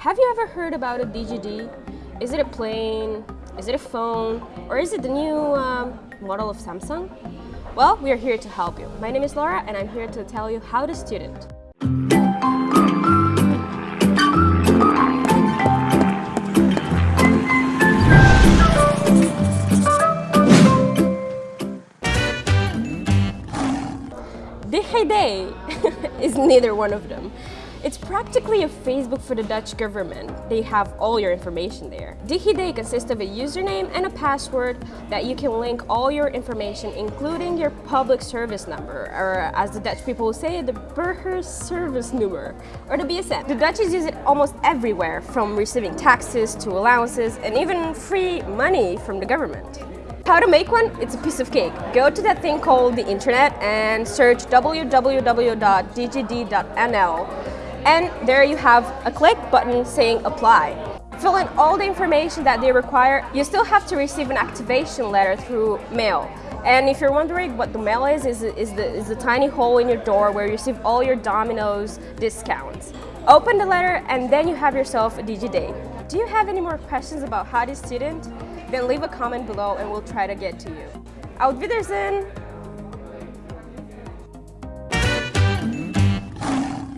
Have you ever heard about a DigiD? Is it a plane? Is it a phone? Or is it the new um, model of Samsung? Well, we are here to help you. My name is Laura and I'm here to tell you how to student. DigiD is neither one of them. It's practically a Facebook for the Dutch government. They have all your information there. DigiD consists of a username and a password that you can link all your information, including your public service number, or as the Dutch people say, the Burger Service Number, or the BSN. The Dutchies use it almost everywhere, from receiving taxes to allowances, and even free money from the government. How to make one? It's a piece of cake. Go to that thing called the internet and search www.digid.nl and there you have a click button saying apply. Fill in all the information that they require. You still have to receive an activation letter through mail. And if you're wondering what the mail is, is, is, the, is the tiny hole in your door where you receive all your Domino's discounts. Open the letter and then you have yourself a DigiD. Do you have any more questions about how to student? Then leave a comment below and we'll try to get to you. Auf Wiedersehen!